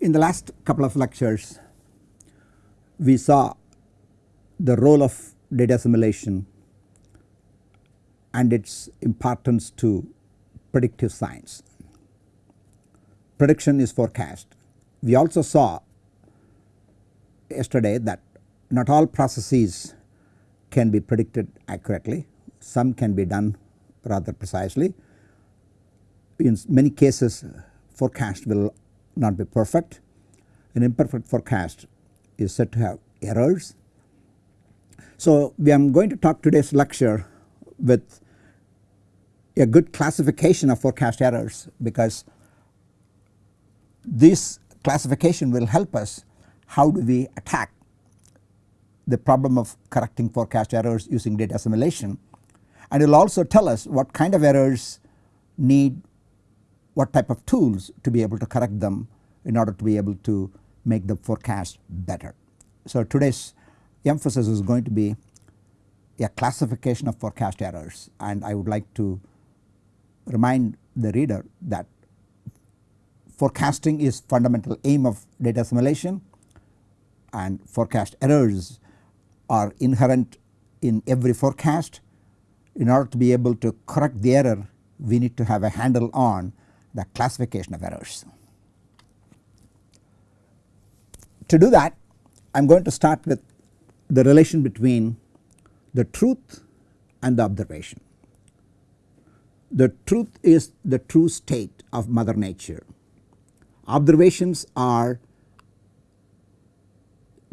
In the last couple of lectures we saw the role of data assimilation and its importance to predictive science. Prediction is forecast. We also saw yesterday that not all processes can be predicted accurately, some can be done rather precisely. In many cases forecast will not be perfect. An imperfect forecast is said to have errors. So we am going to talk today's lecture with a good classification of forecast errors because this classification will help us how do we attack the problem of correcting forecast errors using data assimilation and it will also tell us what kind of errors need what type of tools to be able to correct them in order to be able to make the forecast better. So today's emphasis is going to be a classification of forecast errors and I would like to remind the reader that forecasting is fundamental aim of data assimilation and forecast errors are inherent in every forecast. In order to be able to correct the error we need to have a handle on the classification of errors. To do that I am going to start with the relation between the truth and the observation. The truth is the true state of mother nature. Observations are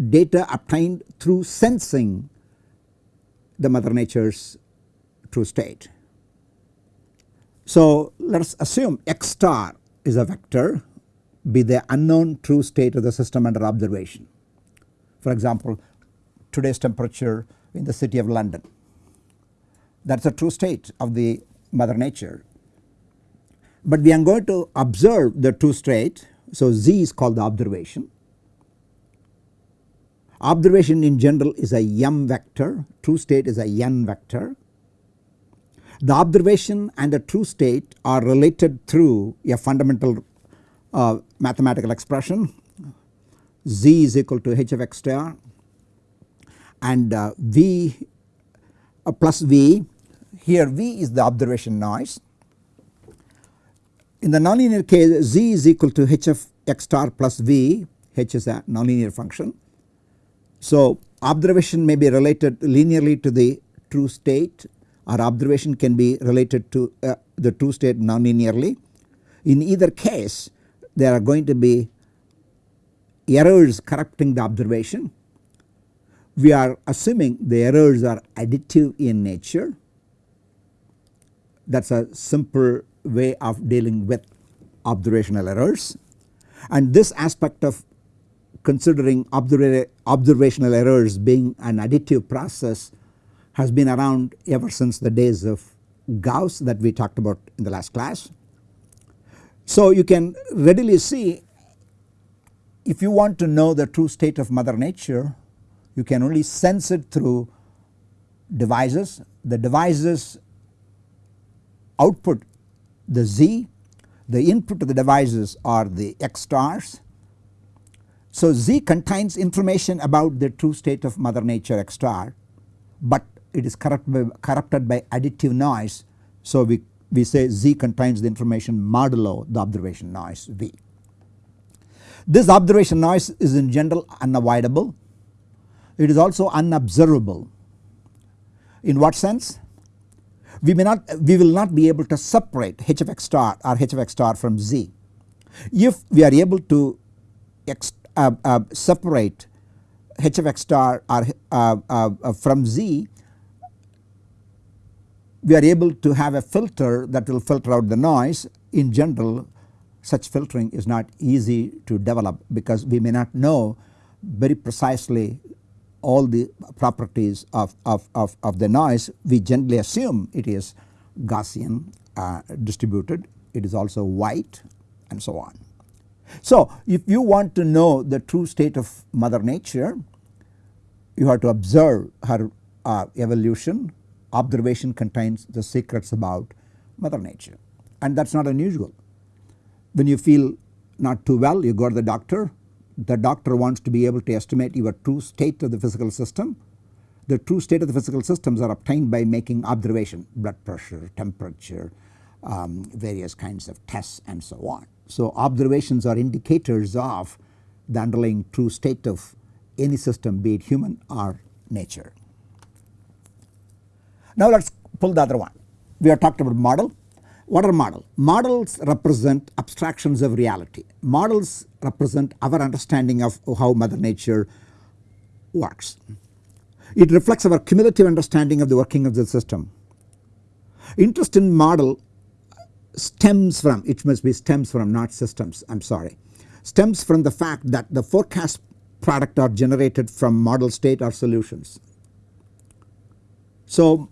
data obtained through sensing the mother nature's true state. So let us assume x star is a vector be the unknown true state of the system under observation. For example today's temperature in the city of London that is a true state of the mother nature. But we are going to observe the true state so z is called the observation. Observation in general is a m vector true state is a n vector. The observation and the true state are related through a fundamental uh, mathematical expression z is equal to h of x star and uh, v uh, plus v here v is the observation noise. In the nonlinear case z is equal to h of x star plus v h is a nonlinear function. So observation may be related linearly to the true state or observation can be related to uh, the true state nonlinearly. In either case there are going to be errors corrupting the observation. We are assuming the errors are additive in nature that is a simple way of dealing with observational errors and this aspect of considering observational errors being an additive process has been around ever since the days of Gauss that we talked about in the last class. So you can readily see if you want to know the true state of mother nature you can only sense it through devices. The devices output the Z, the input to the devices are the X stars. So Z contains information about the true state of mother nature X star but it is corrupted by, corrupted by additive noise. So we, we say Z contains the information modulo the observation noise V. This observation noise is in general unavoidable. It is also unobservable. In what sense? We may not we will not be able to separate h of x star or h of x star from z. If we are able to uh, uh, separate h of x star or uh, uh, uh, from z we are able to have a filter that will filter out the noise. In general such filtering is not easy to develop because we may not know very precisely all the properties of, of, of, of the noise. We generally assume it is Gaussian uh, distributed. It is also white and so on. So if you want to know the true state of mother nature you have to observe her uh, evolution observation contains the secrets about mother nature and that is not unusual when you feel not too well you go to the doctor the doctor wants to be able to estimate your true state of the physical system. The true state of the physical systems are obtained by making observation blood pressure, temperature, um, various kinds of tests and so on. So observations are indicators of the underlying true state of any system be it human or nature. Now let us pull the other one. We have talked about model. What are model? Models represent abstractions of reality. Models represent our understanding of how mother nature works. It reflects our cumulative understanding of the working of the system. Interest in model stems from, it must be stems from not systems I am sorry, stems from the fact that the forecast product are generated from model state or solutions. So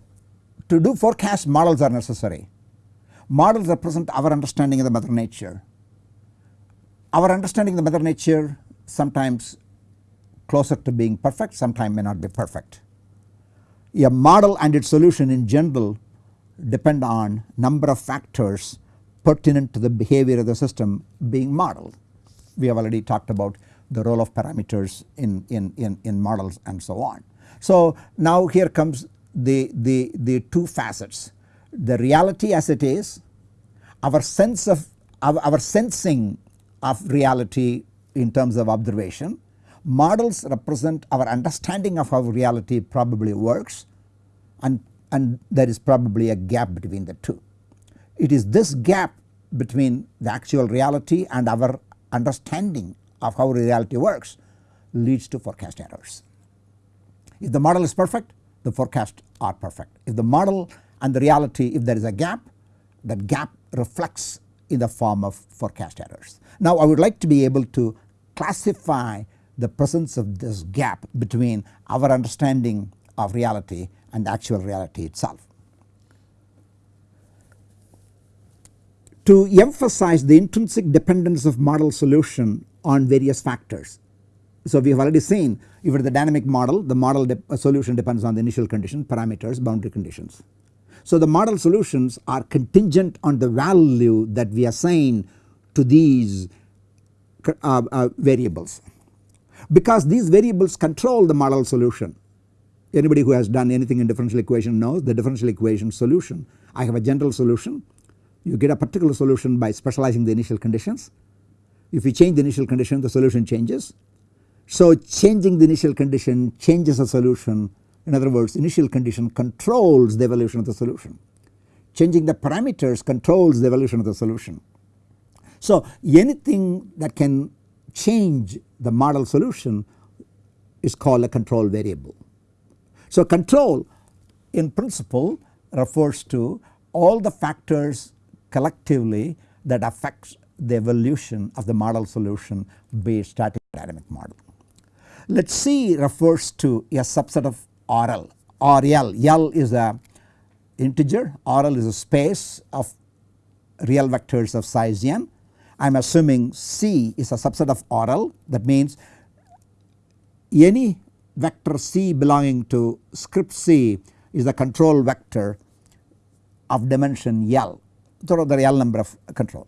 to do forecast models are necessary Models represent our understanding of the mother nature. Our understanding of the mother nature sometimes closer to being perfect sometimes may not be perfect. A model and its solution in general depend on number of factors pertinent to the behavior of the system being modeled. We have already talked about the role of parameters in, in, in, in models and so on. So now here comes the, the, the two facets the reality as it is, our sense of our, our sensing of reality in terms of observation. Models represent our understanding of how reality probably works and, and there is probably a gap between the two. It is this gap between the actual reality and our understanding of how reality works leads to forecast errors. If the model is perfect the forecasts are perfect. If the model and the reality if there is a gap that gap reflects in the form of forecast errors. Now I would like to be able to classify the presence of this gap between our understanding of reality and actual reality itself. To emphasize the intrinsic dependence of model solution on various factors. So we have already seen if it is the dynamic model the model de solution depends on the initial condition parameters boundary conditions. So the model solutions are contingent on the value that we assign to these uh, uh, variables because these variables control the model solution. Anybody who has done anything in differential equation knows the differential equation solution. I have a general solution you get a particular solution by specializing the initial conditions. If you change the initial condition the solution changes. So changing the initial condition changes the solution in other words initial condition controls the evolution of the solution. Changing the parameters controls the evolution of the solution. So anything that can change the model solution is called a control variable. So control in principle refers to all the factors collectively that affects the evolution of the model solution it static dynamic model. Let C refers to a subset of RL or L. L is a integer, RL is a space of real vectors of size n. I am assuming C is a subset of RL that means any vector C belonging to script C is the control vector of dimension L through the real number of control.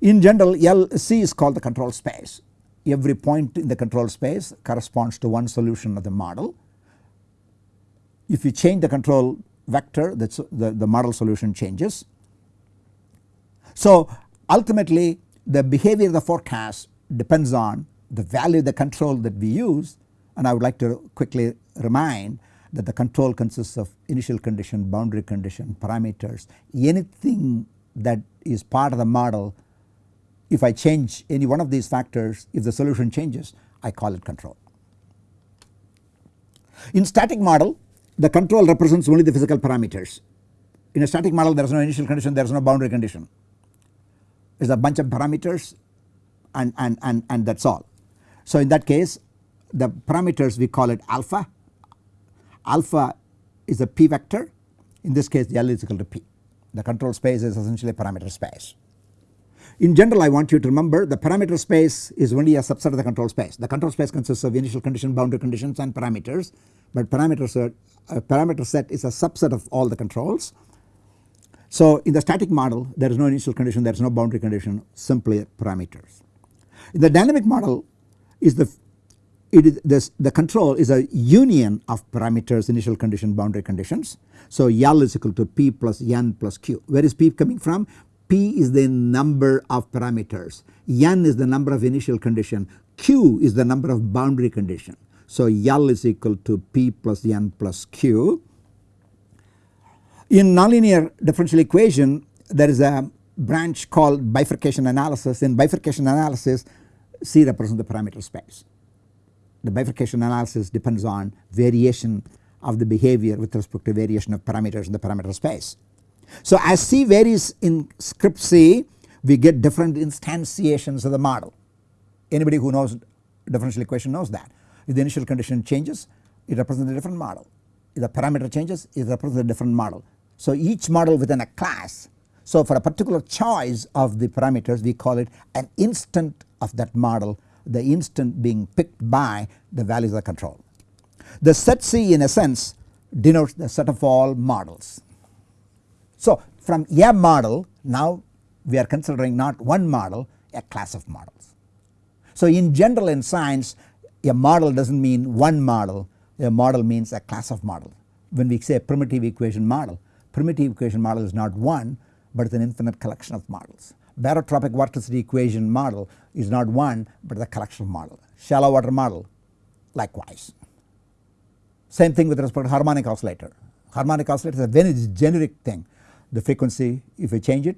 In general L C is called the control space every point in the control space corresponds to one solution of the model if you change the control vector that's the, the model solution changes. So ultimately the behavior of the forecast depends on the value of the control that we use and I would like to quickly remind that the control consists of initial condition, boundary condition, parameters, anything that is part of the model if I change any one of these factors if the solution changes I call it control. In static model the control represents only the physical parameters. In a static model there is no initial condition there is no boundary condition. It is a bunch of parameters and, and, and, and that is all. So in that case the parameters we call it alpha. Alpha is a p vector in this case the L is equal to p. The control space is essentially parameter space. In general I want you to remember the parameter space is only a subset of the control space. The control space consists of initial condition, boundary conditions and parameters but parameters are uh, a parameter set is a subset of all the controls. So in the static model there is no initial condition there is no boundary condition simply parameters. In the dynamic model is the it is this the control is a union of parameters initial condition boundary conditions. So L is equal to P plus N plus Q. Where is P coming from? P is the number of parameters, N is the number of initial condition, Q is the number of boundary condition. So L is equal to P plus N plus Q. In nonlinear differential equation there is a branch called bifurcation analysis. In bifurcation analysis C represents the parameter space. The bifurcation analysis depends on variation of the behavior with respect to variation of parameters in the parameter space. So as C varies in script C we get different instantiations of the model. Anybody who knows differential equation knows that. If the initial condition changes it represents a different model. If the parameter changes it represents a different model. So each model within a class so for a particular choice of the parameters we call it an instant of that model the instant being picked by the values of the control. The set C in a sense denotes the set of all models. So from a model now we are considering not one model a class of models. So in general in science a model does not mean one model a model means a class of models. When we say primitive equation model primitive equation model is not one but it is an infinite collection of models. Barotropic vorticity equation model is not one but the collection of model. Shallow water model likewise. Same thing with respect to harmonic oscillator. Harmonic oscillator is a very generic thing. The frequency if you change it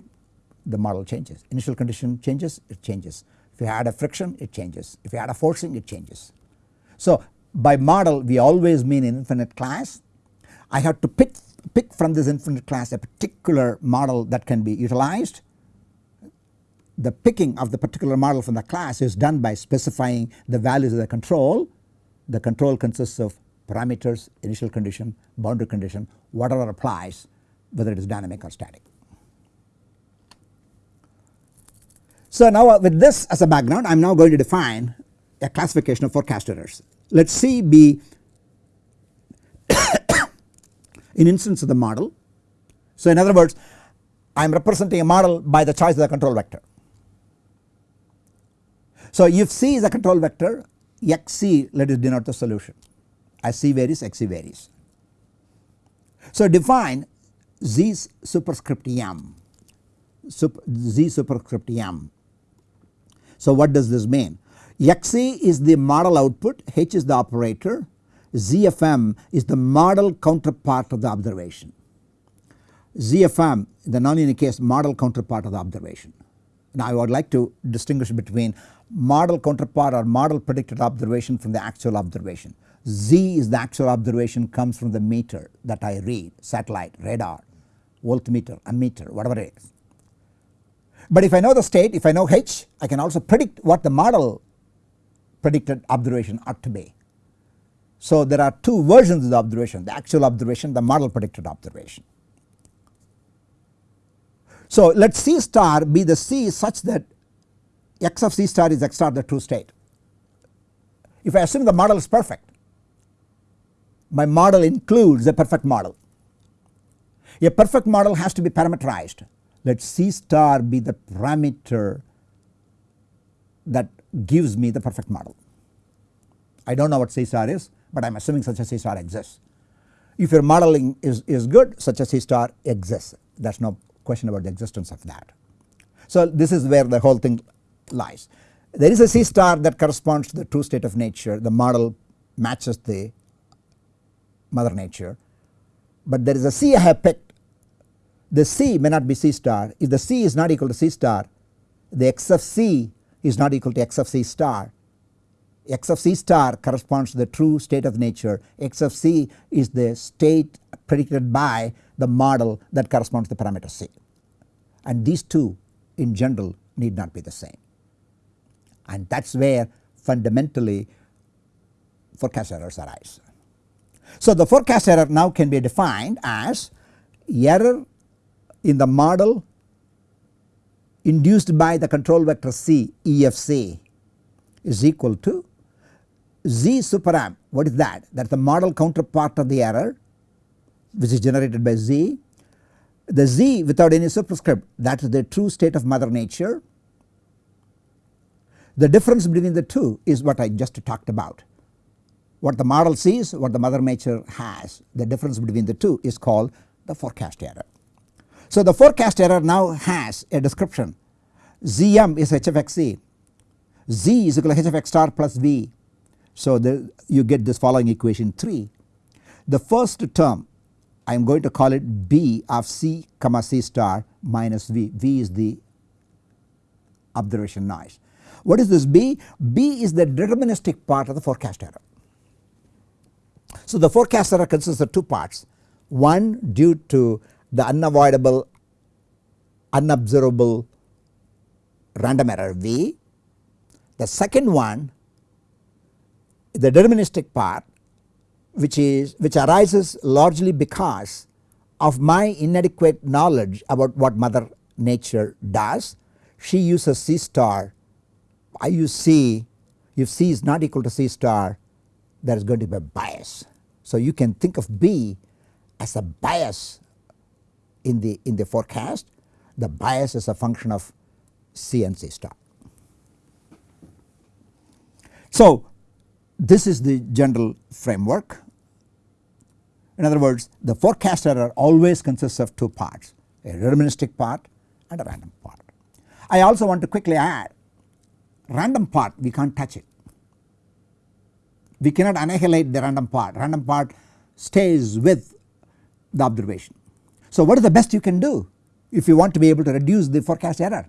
the model changes. Initial condition changes it changes. If you add a friction it changes. If you add a forcing it changes. So by model we always mean an infinite class. I have to pick, pick from this infinite class a particular model that can be utilized the picking of the particular model from the class is done by specifying the values of the control. The control consists of parameters, initial condition, boundary condition, whatever applies whether it is dynamic or static. So now uh, with this as a background I am now going to define a classification of forecast errors. Let C be an instance of the model. So in other words I am representing a model by the choice of the control vector. So if C is a control vector xc let us denote the solution as C varies xc varies. So define z superscript m super, z superscript m. So what does this mean? xc is the model output h is the operator zfm is the model counterpart of the observation. ZFM the nonlinear case model counterpart of the observation. Now I would like to distinguish between model counterpart or model predicted observation from the actual observation. Z is the actual observation comes from the meter that I read satellite, radar, voltmeter, ammeter whatever it is. But if I know the state if I know H I can also predict what the model predicted observation ought to be. So there are two versions of the observation the actual observation the model predicted observation. So let C star be the C such that x of C star is x star the true state. If I assume the model is perfect my model includes a perfect model. A perfect model has to be parameterized let C star be the parameter that gives me the perfect model. I do not know what C star is but I am assuming such a C star exists. If your modeling is, is good such a C star exists there is no question about the existence of that. So this is where the whole thing lies. There is a C star that corresponds to the true state of nature the model matches the mother nature but there is a C I have picked the C may not be C star. If the C is not equal to C star the x of C is not equal to x of C star. X of C star corresponds to the true state of nature. X of C is the state predicted by the model that corresponds to the parameter C. And these two in general need not be the same. And that is where fundamentally forecast errors arise. So the forecast error now can be defined as error in the model induced by the control vector C EFC is equal to Z superam what is that? That is the model counterpart of the error which is generated by Z. The Z without any superscript that is the true state of mother nature. The difference between the two is what I just talked about. What the model sees, what the mother nature has, the difference between the two is called the forecast error. So the forecast error now has a description Zm is h of xc, z is equal to h of x star plus v. So the, you get this following equation 3. The first term I am going to call it b of c comma c star minus v, v is the observation noise. What is this b? b is the deterministic part of the forecast error. So the forecast error consists of two parts one due to the unavoidable unobservable random error v. The second one the deterministic part which is which arises largely because of my inadequate knowledge about what mother nature does. She uses C star, I use C, if C is not equal to C star there is going to be a bias. So you can think of B as a bias in the in the forecast, the bias is a function of C and C star. So this is the general framework. In other words the forecast error always consists of two parts a deterministic part and a random part. I also want to quickly add random part we can't touch it. We cannot annihilate the random part, random part stays with the observation. So what is the best you can do if you want to be able to reduce the forecast error?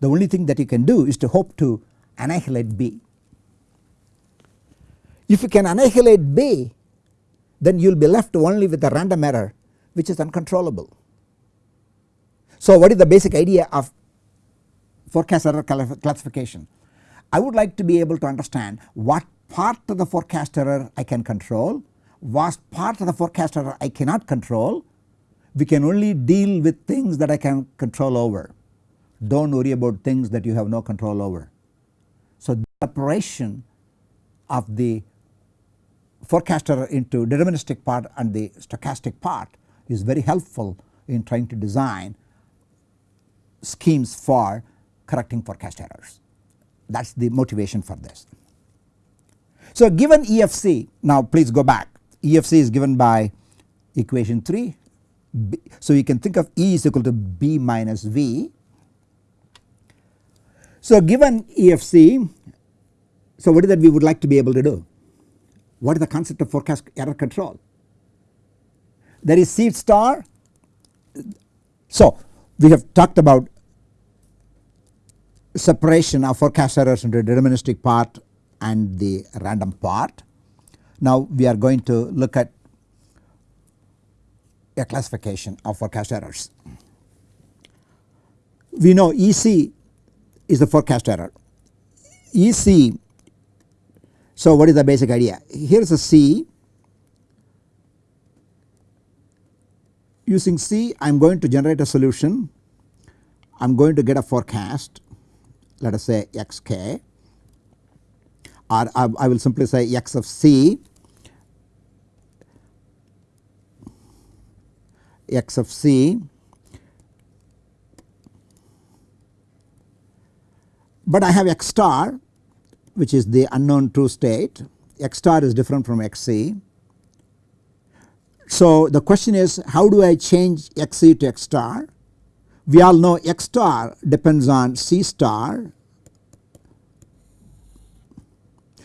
The only thing that you can do is to hope to annihilate B. If you can annihilate B then you will be left only with a random error which is uncontrollable. So what is the basic idea of forecast error classification? I would like to be able to understand what part of the forecast error I can control, what part of the forecast error I cannot control. We can only deal with things that I can control over. Do not worry about things that you have no control over. So the separation of the forecaster into deterministic part and the stochastic part is very helpful in trying to design schemes for correcting forecast errors. That is the motivation for this. So given EFC now please go back EFC is given by equation 3 B, so you can think of E is equal to B minus V. So given EFC so what is that we would like to be able to do? What is the concept of forecast error control? There is C star. So we have talked about separation of forecast errors into deterministic part and the random part. Now we are going to look at a classification of forecast errors. We know EC is the forecast error. EC so what is the basic idea? Here is a C. Using C I am going to generate a solution. I am going to get a forecast let us say xk or I, I will simply say x of c x of c but I have x star which is the unknown true state x star is different from xc. So the question is how do I change xc to x star? We all know x star depends on c star.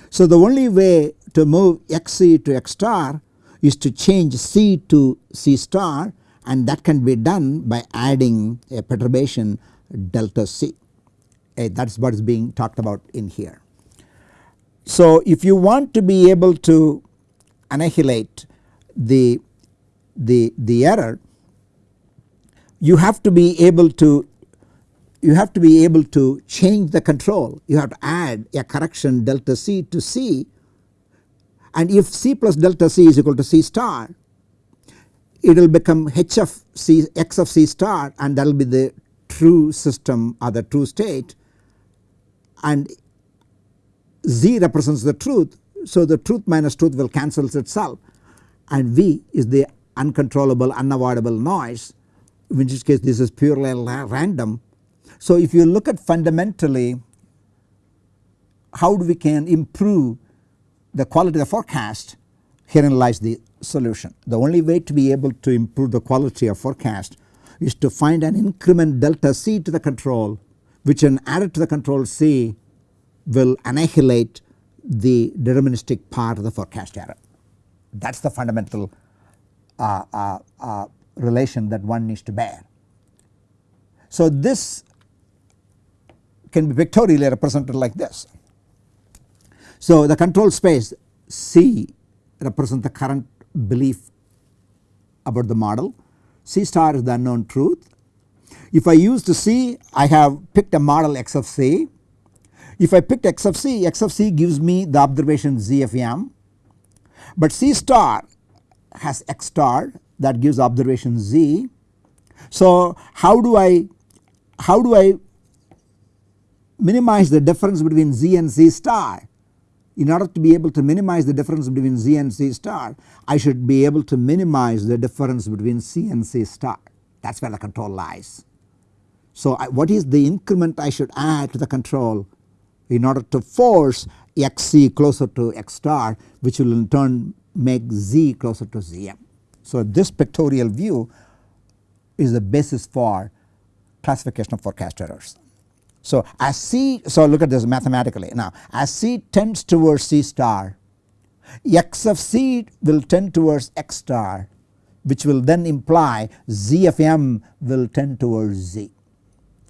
So the only way to move xc to x star is to change c to c star and that can be done by adding a perturbation delta c. Uh, that is what is being talked about in here. So if you want to be able to annihilate the, the, the error you have to be able to you have to be able to change the control you have to add a correction delta c to c and if c plus delta c is equal to c star it will become h of c x of c star and that will be the true system or the true state. And z represents the truth so the truth minus truth will cancels itself. And v is the uncontrollable unavoidable noise in which case this is purely random. So if you look at fundamentally how do we can improve the quality of the forecast herein lies the solution. The only way to be able to improve the quality of forecast is to find an increment delta c to the control which when added to the control c will annihilate the deterministic part of the forecast error. That is the fundamental uh, uh, uh, relation that one needs to bear. So this can be pictorially represented like this. So the control space C represents the current belief about the model, C star is the unknown truth. If I use to C I have picked a model x of C. If I picked x of C, x of C gives me the observation z of m but C star has x star that gives observation z. So how do I how do I minimize the difference between z and c star? In order to be able to minimize the difference between z and c star I should be able to minimize the difference between c and c star that is where the control lies. So I, what is the increment I should add to the control in order to force xc closer to x star which will in turn make z closer to zm. So this pictorial view is the basis for classification of forecast errors. So as C so look at this mathematically now as C tends towards C star x of C will tend towards x star which will then imply z of m will tend towards z.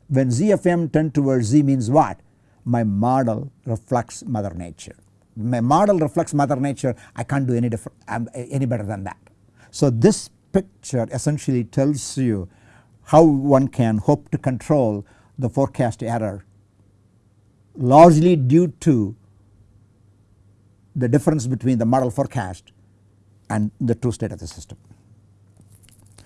When z of m tend towards z means what? My model reflects mother nature. My model reflects mother nature I can't do any different any better than that. So this picture essentially tells you how one can hope to control the forecast error largely due to the difference between the model forecast and the true state of the system.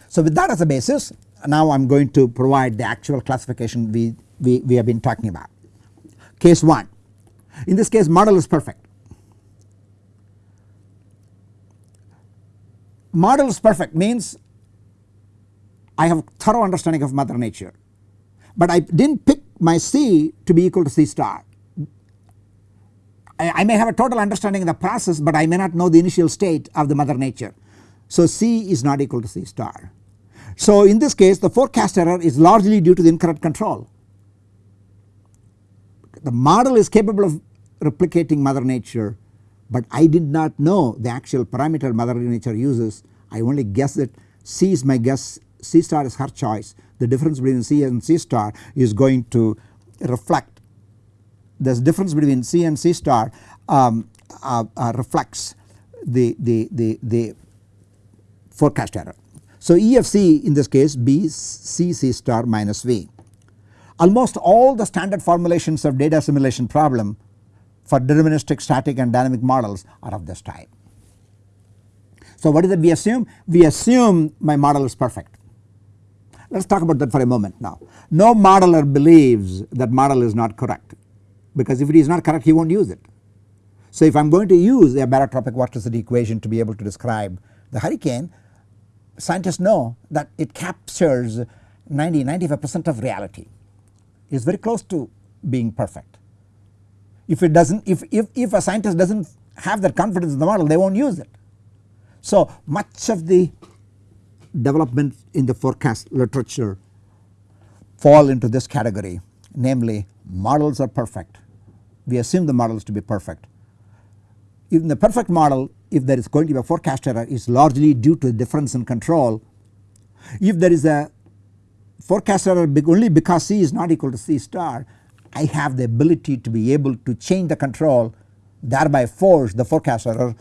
So with that as a basis now I am going to provide the actual classification we, we, we have been talking about. Case 1 in this case model is perfect. Model is perfect means I have thorough understanding of mother nature but I did not pick my C to be equal to C star. I, I, may have a total understanding of the process but I may not know the initial state of the mother nature. So C is not equal to C star. So in this case the forecast error is largely due to the incorrect control. The model is capable of replicating mother nature but I did not know the actual parameter mother nature uses I only guess that C is my guess C star is her choice the difference between C and C star is going to reflect this difference between C and C star um, uh, uh, reflects the, the, the, the forecast error. So E of C in this case B C C star minus V. Almost all the standard formulations of data assimilation problem for deterministic static and dynamic models are of this type. So what is it we assume? We assume my model is perfect. Let us talk about that for a moment now. No modeler believes that model is not correct because if it is not correct he not use it. So if I am going to use a barotropic vorticity equation to be able to describe the hurricane scientists know that it captures 90 95 percent of reality it is very close to being perfect. If it does not if, if, if a scientist does not have that confidence in the model they not use it. So much of the development in the forecast literature fall into this category namely models are perfect. We assume the models to be perfect. In the perfect model if there is going to be a forecast error is largely due to difference in control. If there is a forecast error only because C is not equal to C star I have the ability to be able to change the control thereby force the forecast error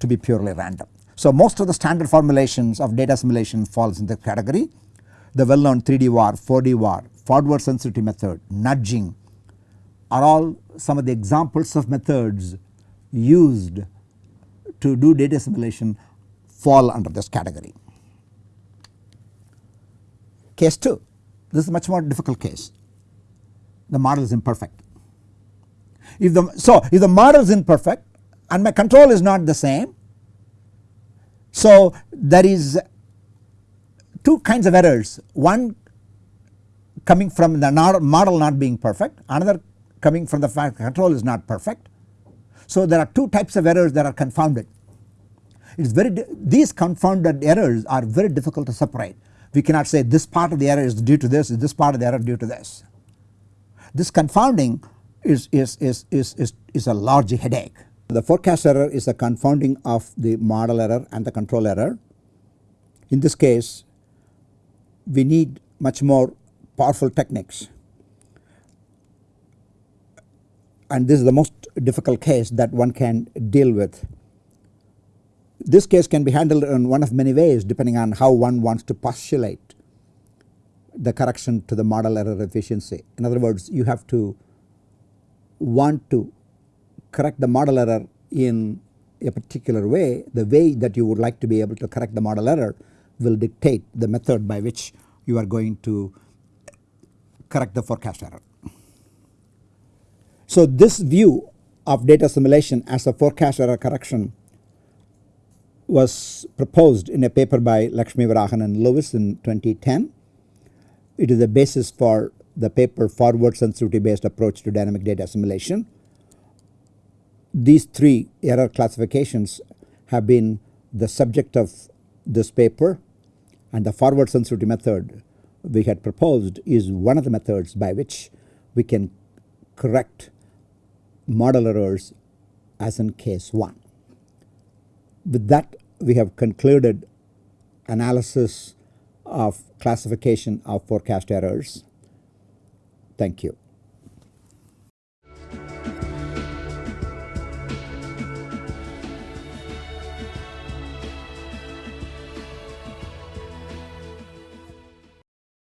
to be purely random. So most of the standard formulations of data assimilation falls in the category. The well known 3D VAR, 4D VAR, forward sensitivity method, nudging are all some of the examples of methods used to do data assimilation fall under this category. Case 2 this is much more difficult case the model is imperfect. If the so if the model is imperfect and my control is not the same so there is two kinds of errors one coming from the model not being perfect another coming from the fact control is not perfect. So there are two types of errors that are confounded. It is very these confounded errors are very difficult to separate. We cannot say this part of the error is due to this, this part of the error due to this. This confounding is, is, is, is, is, is a large headache. The forecast error is the confounding of the model error and the control error. In this case we need much more powerful techniques and this is the most difficult case that one can deal with. This case can be handled in one of many ways depending on how one wants to postulate the correction to the model error efficiency. In other words you have to want to correct the model error in a particular way the way that you would like to be able to correct the model error will dictate the method by which you are going to correct the forecast error. So this view of data assimilation as a forecast error correction was proposed in a paper by Lakshmivarahan and Lewis in 2010. It is the basis for the paper forward sensitivity based approach to dynamic data assimilation. These three error classifications have been the subject of this paper and the forward sensitivity method we had proposed is one of the methods by which we can correct model errors as in case 1. With that we have concluded analysis of classification of forecast errors. Thank you.